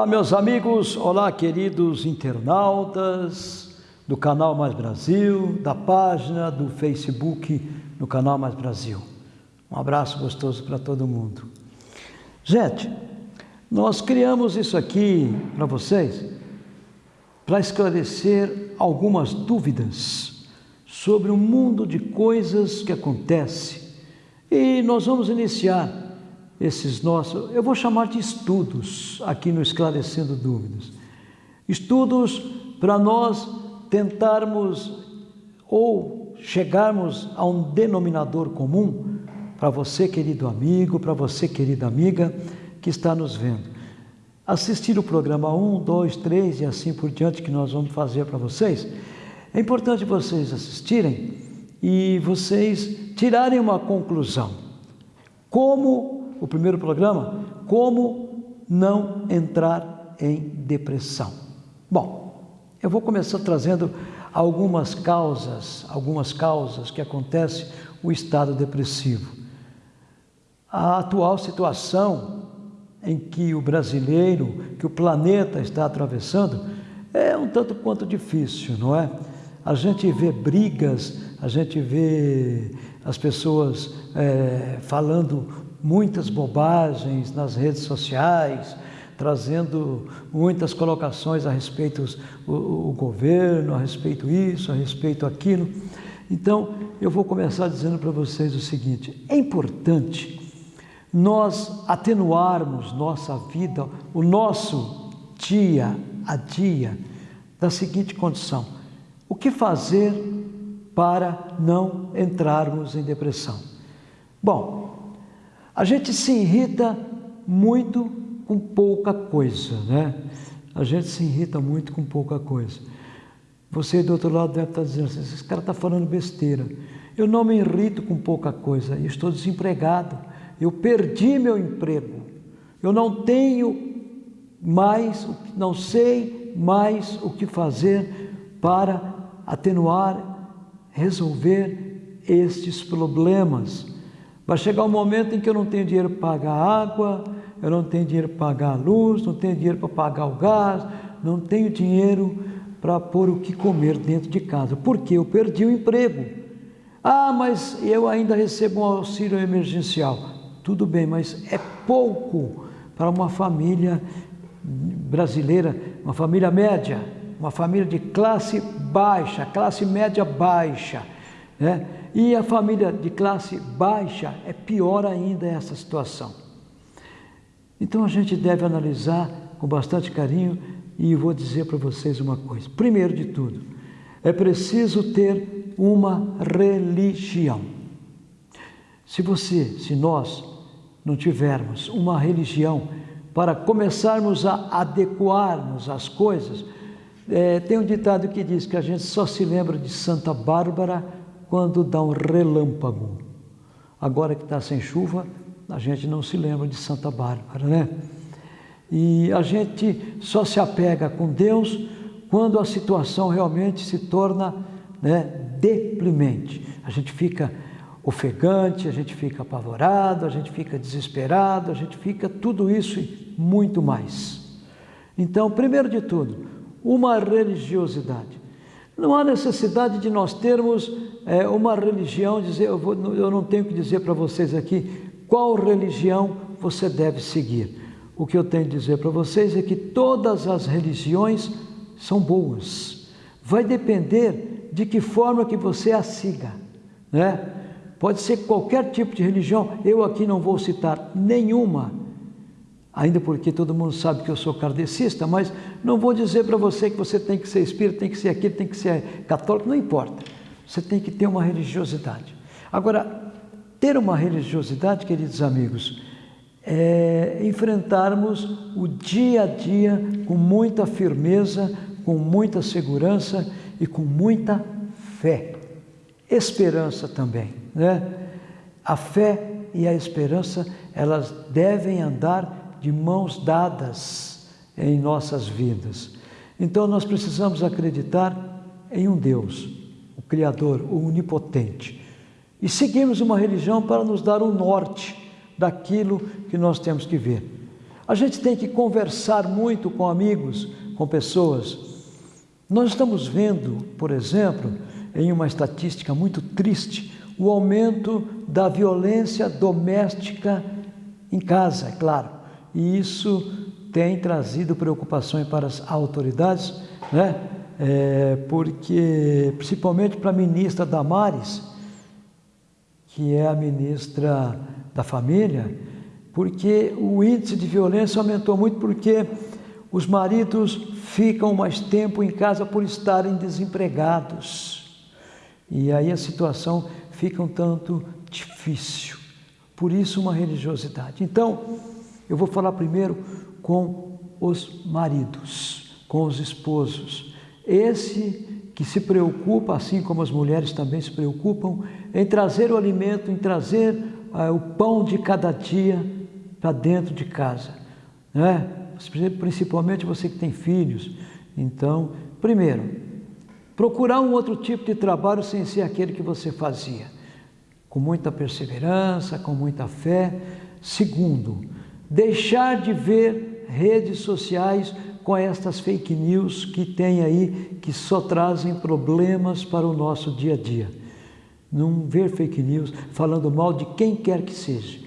Olá, meus amigos, olá, queridos internautas do Canal Mais Brasil, da página do Facebook no Canal Mais Brasil. Um abraço gostoso para todo mundo. Gente, nós criamos isso aqui para vocês para esclarecer algumas dúvidas sobre o mundo de coisas que acontece. E nós vamos iniciar esses nossos, eu vou chamar de estudos aqui no Esclarecendo Dúvidas. Estudos para nós tentarmos ou chegarmos a um denominador comum para você, querido amigo, para você, querida amiga, que está nos vendo. Assistir o programa 1, 2, 3 e assim por diante que nós vamos fazer para vocês. É importante vocês assistirem e vocês tirarem uma conclusão. Como o primeiro programa, como não entrar em depressão. Bom, eu vou começar trazendo algumas causas, algumas causas que acontecem o estado depressivo. A atual situação em que o brasileiro, que o planeta está atravessando, é um tanto quanto difícil, não é? A gente vê brigas, a gente vê as pessoas é, falando muitas bobagens nas redes sociais, trazendo muitas colocações a respeito o governo, a respeito isso, a respeito aquilo. Então, eu vou começar dizendo para vocês o seguinte: é importante nós atenuarmos nossa vida, o nosso dia a dia, da seguinte condição: o que fazer para não entrarmos em depressão? Bom, a gente se irrita muito com pouca coisa, né? A gente se irrita muito com pouca coisa. Você do outro lado deve estar dizendo assim, esse cara está falando besteira. Eu não me irrito com pouca coisa, eu estou desempregado, eu perdi meu emprego, eu não tenho mais, não sei mais o que fazer para atenuar, resolver estes problemas. Vai chegar um momento em que eu não tenho dinheiro para pagar água, eu não tenho dinheiro para pagar a luz, não tenho dinheiro para pagar o gás, não tenho dinheiro para pôr o que comer dentro de casa, porque eu perdi o emprego. Ah, mas eu ainda recebo um auxílio emergencial. Tudo bem, mas é pouco para uma família brasileira, uma família média, uma família de classe baixa, classe média baixa. Né? E a família de classe baixa é pior ainda essa situação. Então a gente deve analisar com bastante carinho e vou dizer para vocês uma coisa. Primeiro de tudo, é preciso ter uma religião. Se você, se nós não tivermos uma religião para começarmos a adequarmos as coisas, é, tem um ditado que diz que a gente só se lembra de Santa Bárbara quando dá um relâmpago. Agora que está sem chuva, a gente não se lembra de Santa Bárbara, né? E a gente só se apega com Deus quando a situação realmente se torna né, deprimente. A gente fica ofegante, a gente fica apavorado, a gente fica desesperado, a gente fica tudo isso e muito mais. Então, primeiro de tudo, uma religiosidade. Não há necessidade de nós termos é, uma religião, dizer, eu, vou, eu não tenho que dizer para vocês aqui qual religião você deve seguir. O que eu tenho que dizer para vocês é que todas as religiões são boas. Vai depender de que forma que você a siga, né? Pode ser qualquer tipo de religião, eu aqui não vou citar nenhuma, ainda porque todo mundo sabe que eu sou kardecista, mas não vou dizer para você que você tem que ser espírita, tem que ser aquilo, tem que ser católico, não importa. Você tem que ter uma religiosidade. Agora, ter uma religiosidade, queridos amigos, é enfrentarmos o dia a dia com muita firmeza, com muita segurança e com muita fé. Esperança também, né? A fé e a esperança, elas devem andar de mãos dadas em nossas vidas. Então nós precisamos acreditar em um Deus Criador, o Onipotente. E seguimos uma religião para nos dar o um norte daquilo que nós temos que ver. A gente tem que conversar muito com amigos, com pessoas. Nós estamos vendo, por exemplo, em uma estatística muito triste, o aumento da violência doméstica em casa, é claro. E isso tem trazido preocupações para as autoridades, né? É, porque, principalmente para a ministra Damares, que é a ministra da Família, porque o índice de violência aumentou muito porque os maridos ficam mais tempo em casa por estarem desempregados. E aí a situação fica um tanto difícil. Por isso, uma religiosidade. Então, eu vou falar primeiro com os maridos, com os esposos. Esse que se preocupa, assim como as mulheres também se preocupam, em trazer o alimento, em trazer ah, o pão de cada dia para dentro de casa. Né? Principalmente você que tem filhos. Então, primeiro, procurar um outro tipo de trabalho sem ser aquele que você fazia, com muita perseverança, com muita fé. Segundo, deixar de ver redes sociais com estas fake news que tem aí, que só trazem problemas para o nosso dia a dia. Não ver fake news falando mal de quem quer que seja,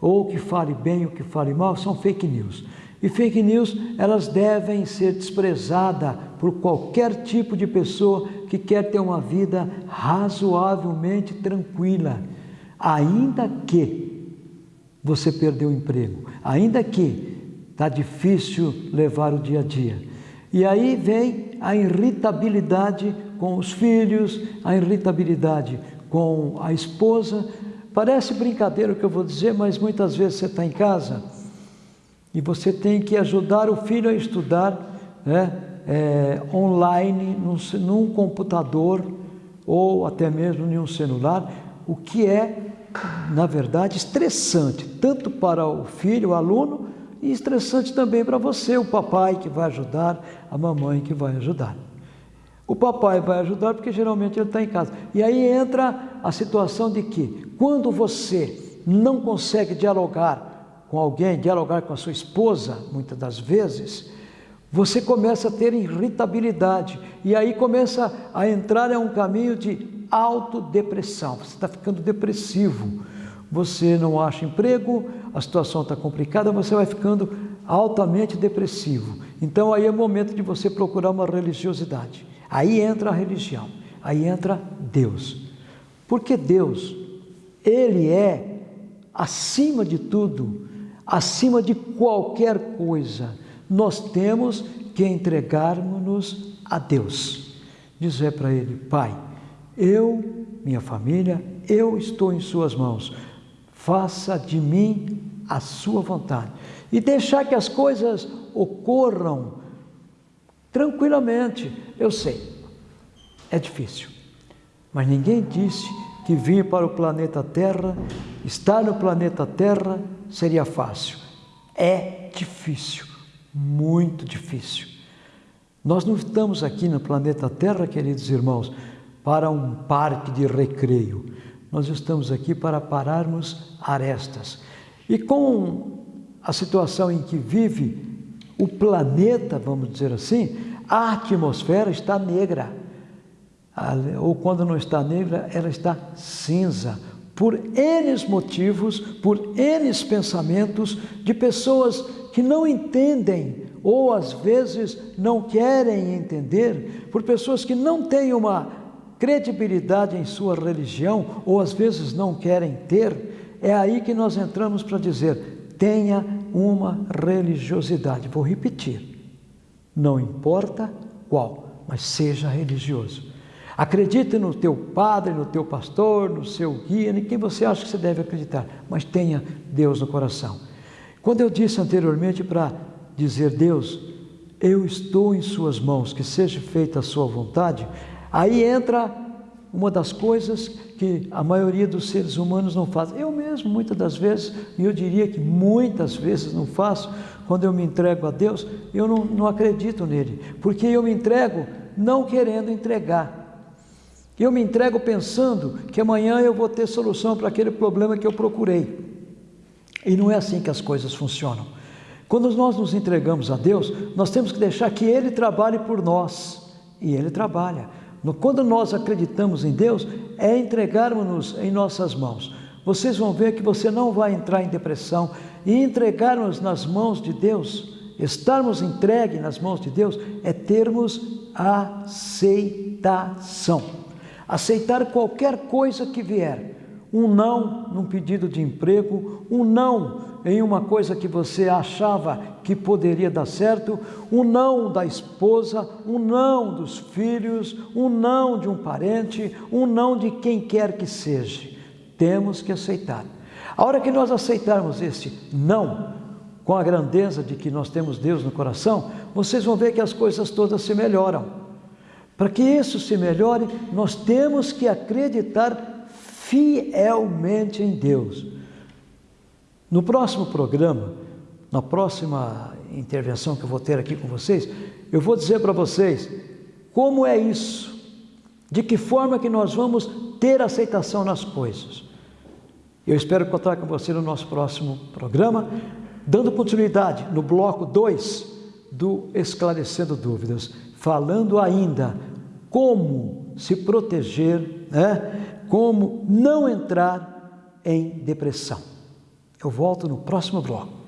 ou que fale bem ou que fale mal, são fake news. E fake news, elas devem ser desprezadas por qualquer tipo de pessoa que quer ter uma vida razoavelmente tranquila, ainda que você perdeu o emprego, ainda que está difícil levar o dia a dia. E aí vem a irritabilidade com os filhos, a irritabilidade com a esposa. Parece brincadeira o que eu vou dizer, mas muitas vezes você está em casa e você tem que ajudar o filho a estudar né, é, online, num, num computador ou até mesmo em um celular, o que é na verdade, estressante, tanto para o filho, o aluno, e estressante também para você, o papai que vai ajudar, a mamãe que vai ajudar. O papai vai ajudar porque geralmente ele está em casa. E aí entra a situação de que, quando você não consegue dialogar com alguém, dialogar com a sua esposa, muitas das vezes, você começa a ter irritabilidade. E aí começa a entrar em um caminho de autodepressão, você está ficando depressivo, você não acha emprego, a situação está complicada, você vai ficando altamente depressivo. Então aí é momento de você procurar uma religiosidade. Aí entra a religião, aí entra Deus. Porque Deus, Ele é acima de tudo, acima de qualquer coisa. Nós temos que entregarmos-nos a Deus. Dizer para Ele, Pai, eu, minha família, eu estou em Suas mãos. Faça de mim a Sua vontade. E deixar que as coisas ocorram tranquilamente. Eu sei, é difícil. Mas ninguém disse que vir para o planeta Terra, estar no planeta Terra, seria fácil. É difícil, muito difícil. Nós não estamos aqui no planeta Terra, queridos irmãos, para um parque de recreio. Nós estamos aqui para pararmos arestas. E com a situação em que vive o planeta, vamos dizer assim, a atmosfera está negra. Ou quando não está negra, ela está cinza. Por N motivos, por N pensamentos de pessoas que não entendem ou às vezes não querem entender, por pessoas que não têm uma credibilidade em sua religião, ou às vezes não querem ter, é aí que nós entramos para dizer: tenha uma religiosidade. Vou repetir: não importa qual, mas seja religioso. Acredite no teu padre, no teu pastor, no seu guia, em quem você acha que você deve acreditar, mas tenha Deus no coração. Quando eu disse anteriormente para dizer Deus, eu estou em Suas mãos, que seja feita a Sua vontade, Aí entra uma das coisas que a maioria dos seres humanos não faz. Eu mesmo, muitas das vezes, e eu diria que muitas vezes não faço, quando eu me entrego a Deus, eu não, não acredito nele, porque eu me entrego não querendo entregar. Eu me entrego pensando que amanhã eu vou ter solução para aquele problema que eu procurei. E não é assim que as coisas funcionam. Quando nós nos entregamos a Deus, nós temos que deixar que Ele trabalhe por nós. E Ele trabalha. Quando nós acreditamos em Deus, é entregarmos-nos em nossas mãos. Vocês vão ver que você não vai entrar em depressão e entregarmos nas mãos de Deus, estarmos entregue nas mãos de Deus, é termos aceitação. Aceitar qualquer coisa que vier. Um não num pedido de emprego, um não em uma coisa que você achava que poderia dar certo, um não da esposa, um não dos filhos, um não de um parente, um não de quem quer que seja. Temos que aceitar. A hora que nós aceitarmos esse não, com a grandeza de que nós temos Deus no coração, vocês vão ver que as coisas todas se melhoram. Para que isso se melhore, nós temos que acreditar fielmente em Deus. No próximo programa, na próxima intervenção que eu vou ter aqui com vocês, eu vou dizer para vocês como é isso, de que forma que nós vamos ter aceitação nas coisas. Eu espero contar com você no nosso próximo programa, dando continuidade no bloco 2 do Esclarecendo Dúvidas, falando ainda como se proteger, né? como não entrar em depressão. Eu volto no próximo bloco.